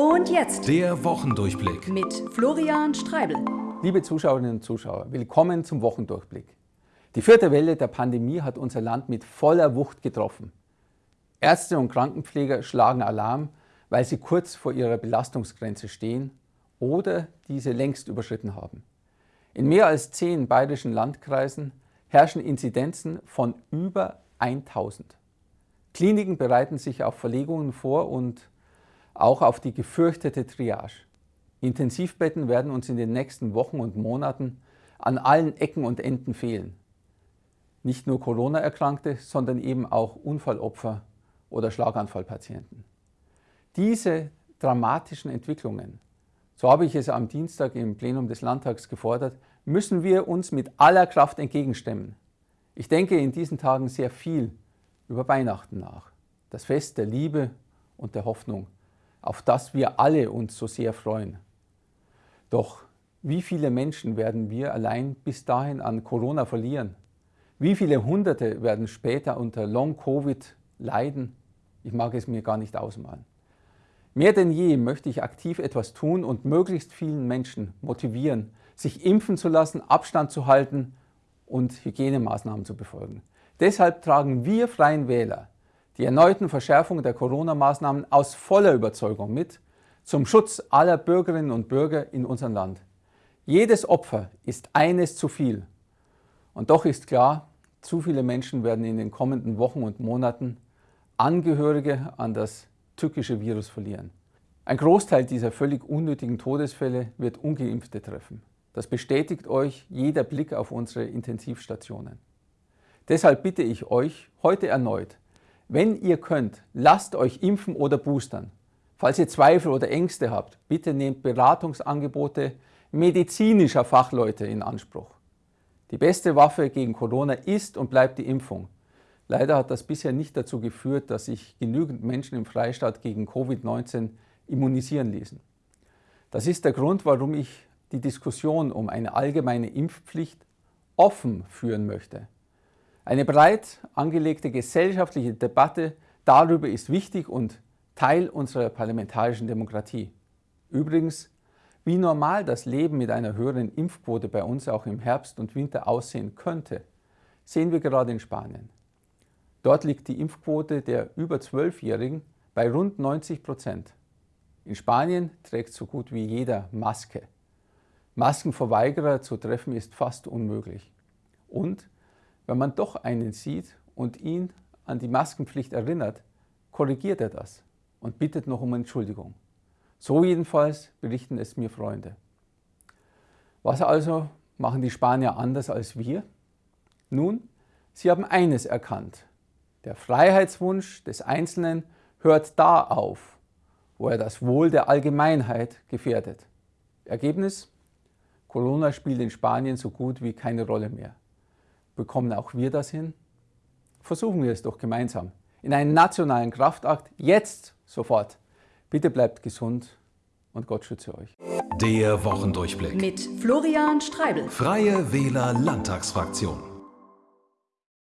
Und jetzt der Wochendurchblick mit Florian Streibel. Liebe Zuschauerinnen und Zuschauer, willkommen zum Wochendurchblick. Die vierte Welle der Pandemie hat unser Land mit voller Wucht getroffen. Ärzte und Krankenpfleger schlagen Alarm, weil sie kurz vor ihrer Belastungsgrenze stehen oder diese längst überschritten haben. In mehr als zehn bayerischen Landkreisen herrschen Inzidenzen von über 1000. Kliniken bereiten sich auf Verlegungen vor und auch auf die gefürchtete Triage. Intensivbetten werden uns in den nächsten Wochen und Monaten an allen Ecken und Enden fehlen. Nicht nur Corona-Erkrankte, sondern eben auch Unfallopfer oder Schlaganfallpatienten. Diese dramatischen Entwicklungen, so habe ich es am Dienstag im Plenum des Landtags gefordert, müssen wir uns mit aller Kraft entgegenstemmen. Ich denke in diesen Tagen sehr viel über Weihnachten nach, das Fest der Liebe und der Hoffnung, auf das wir alle uns so sehr freuen. Doch wie viele Menschen werden wir allein bis dahin an Corona verlieren? Wie viele Hunderte werden später unter Long-Covid leiden? Ich mag es mir gar nicht ausmalen. Mehr denn je möchte ich aktiv etwas tun und möglichst vielen Menschen motivieren, sich impfen zu lassen, Abstand zu halten und Hygienemaßnahmen zu befolgen. Deshalb tragen wir Freien Wähler die erneuten Verschärfungen der Corona-Maßnahmen aus voller Überzeugung mit, zum Schutz aller Bürgerinnen und Bürger in unserem Land. Jedes Opfer ist eines zu viel. Und doch ist klar, zu viele Menschen werden in den kommenden Wochen und Monaten Angehörige an das tückische Virus verlieren. Ein Großteil dieser völlig unnötigen Todesfälle wird ungeimpfte treffen. Das bestätigt euch jeder Blick auf unsere Intensivstationen. Deshalb bitte ich euch heute erneut, wenn ihr könnt, lasst euch impfen oder boostern. Falls ihr Zweifel oder Ängste habt, bitte nehmt Beratungsangebote medizinischer Fachleute in Anspruch. Die beste Waffe gegen Corona ist und bleibt die Impfung. Leider hat das bisher nicht dazu geführt, dass sich genügend Menschen im Freistaat gegen Covid-19 immunisieren ließen. Das ist der Grund, warum ich die Diskussion um eine allgemeine Impfpflicht offen führen möchte. Eine breit angelegte gesellschaftliche Debatte darüber ist wichtig und Teil unserer parlamentarischen Demokratie. Übrigens, wie normal das Leben mit einer höheren Impfquote bei uns auch im Herbst und Winter aussehen könnte, sehen wir gerade in Spanien. Dort liegt die Impfquote der über 12-Jährigen bei rund 90 Prozent. In Spanien trägt so gut wie jeder Maske. Maskenverweigerer zu treffen ist fast unmöglich. Und wenn man doch einen sieht und ihn an die Maskenpflicht erinnert, korrigiert er das und bittet noch um Entschuldigung. So jedenfalls berichten es mir Freunde. Was also machen die Spanier anders als wir? Nun, sie haben eines erkannt. Der Freiheitswunsch des Einzelnen hört da auf, wo er das Wohl der Allgemeinheit gefährdet. Ergebnis? Corona spielt in Spanien so gut wie keine Rolle mehr. Bekommen auch wir das hin? Versuchen wir es doch gemeinsam. In einen nationalen Kraftakt, jetzt, sofort. Bitte bleibt gesund und Gott schütze euch. Der Wochendurchblick mit Florian Streibel. Freie Wähler Landtagsfraktion.